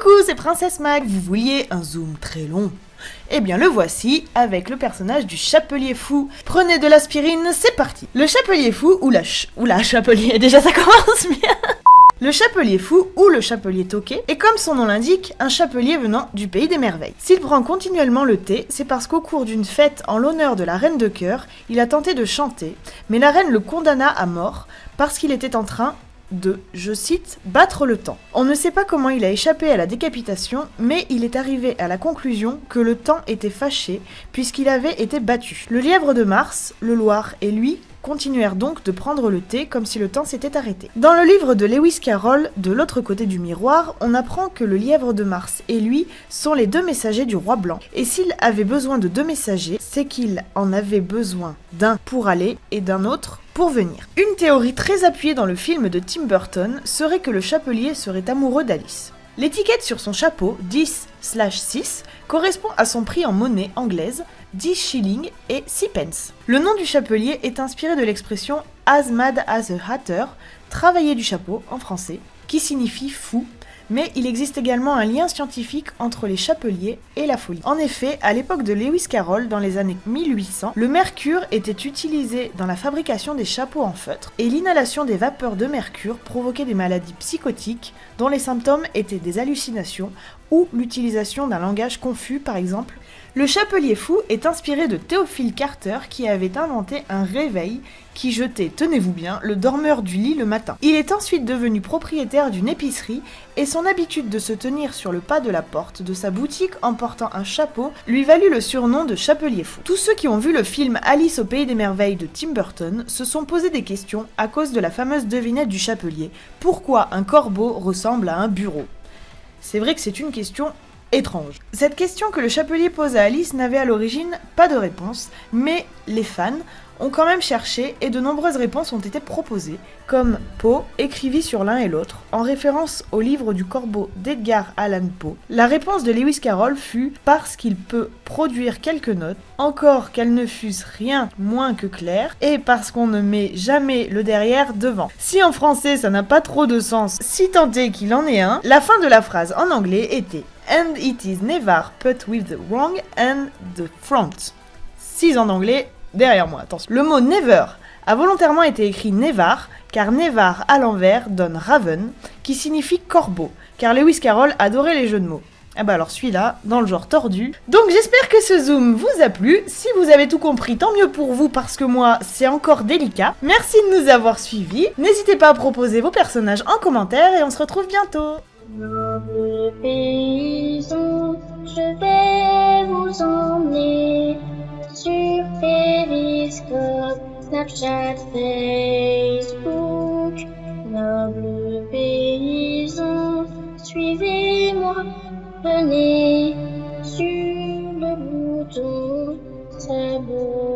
Coucou, c'est Princesse Mag. Vous vouliez un zoom très long eh bien le voici avec le personnage du chapelier fou. Prenez de l'aspirine, c'est parti. Le chapelier fou ou la ou la chapelier, déjà ça commence bien. Le chapelier fou, ou le chapelier toqué, est comme son nom l'indique, un chapelier venant du pays des merveilles. S'il prend continuellement le thé, c'est parce qu'au cours d'une fête en l'honneur de la reine de cœur, il a tenté de chanter, mais la reine le condamna à mort parce qu'il était en train de, je cite, battre le temps. On ne sait pas comment il a échappé à la décapitation, mais il est arrivé à la conclusion que le temps était fâché puisqu'il avait été battu. Le lièvre de Mars, le Loir et lui continuèrent donc de prendre le thé comme si le temps s'était arrêté. Dans le livre de Lewis Carroll, De l'autre côté du miroir, on apprend que le lièvre de Mars et lui sont les deux messagers du roi blanc. Et s'il avait besoin de deux messagers, c'est qu'il en avait besoin d'un pour aller et d'un autre pour venir. Une théorie très appuyée dans le film de Tim Burton serait que le chapelier serait amoureux d'Alice. L'étiquette sur son chapeau, 10/6, correspond à son prix en monnaie anglaise, 10 shillings et 6 pence. Le nom du chapelier est inspiré de l'expression as mad as a hatter, travailler du chapeau en français, qui signifie fou mais il existe également un lien scientifique entre les chapeliers et la folie. En effet, à l'époque de Lewis Carroll, dans les années 1800, le mercure était utilisé dans la fabrication des chapeaux en feutre, et l'inhalation des vapeurs de mercure provoquait des maladies psychotiques dont les symptômes étaient des hallucinations ou l'utilisation d'un langage confus par exemple. Le chapelier fou est inspiré de Théophile Carter qui avait inventé un réveil qui jetait, tenez-vous bien, le dormeur du lit le matin. Il est ensuite devenu propriétaire d'une épicerie et son habitude de se tenir sur le pas de la porte de sa boutique en portant un chapeau lui valut le surnom de chapelier fou. Tous ceux qui ont vu le film Alice au pays des merveilles de Tim Burton se sont posé des questions à cause de la fameuse devinette du chapelier. Pourquoi un corbeau ressemble à un bureau? C'est vrai que c'est une question Cette question que le chapelier pose à Alice n'avait à l'origine pas de réponse, mais les fans ont quand même cherché et de nombreuses réponses ont été proposées, comme Poe écrivit sur l'un et l'autre, en référence au livre du corbeau d'Edgar Allan Poe. La réponse de Lewis Carroll fut parce qu'il peut produire quelques notes, encore qu'elles ne fussent rien moins que claires, et parce qu'on ne met jamais le derrière devant. Si en français ça n'a pas trop de sens, si tant est qu'il en est un, la fin de la phrase en anglais était And it is never put with the wrong and the front. Si en anglais, derrière moi, attention. Le mot never a volontairement été écrit nevar, car nevar à l'envers donne raven, qui signifie corbeau, car Lewis Carroll adorait les jeux de mots. Ah bah alors celui-là, dans le genre tordu. Donc j'espère que ce zoom vous a plu. Si vous avez tout compris, tant mieux pour vous parce que moi, c'est encore délicat. Merci de nous avoir suivis. N'hésitez pas à proposer vos personnages en commentaire et on se retrouve bientôt. Snapchat, Facebook. Noble paysan, suivez-moi, venez sur le bouton, beau.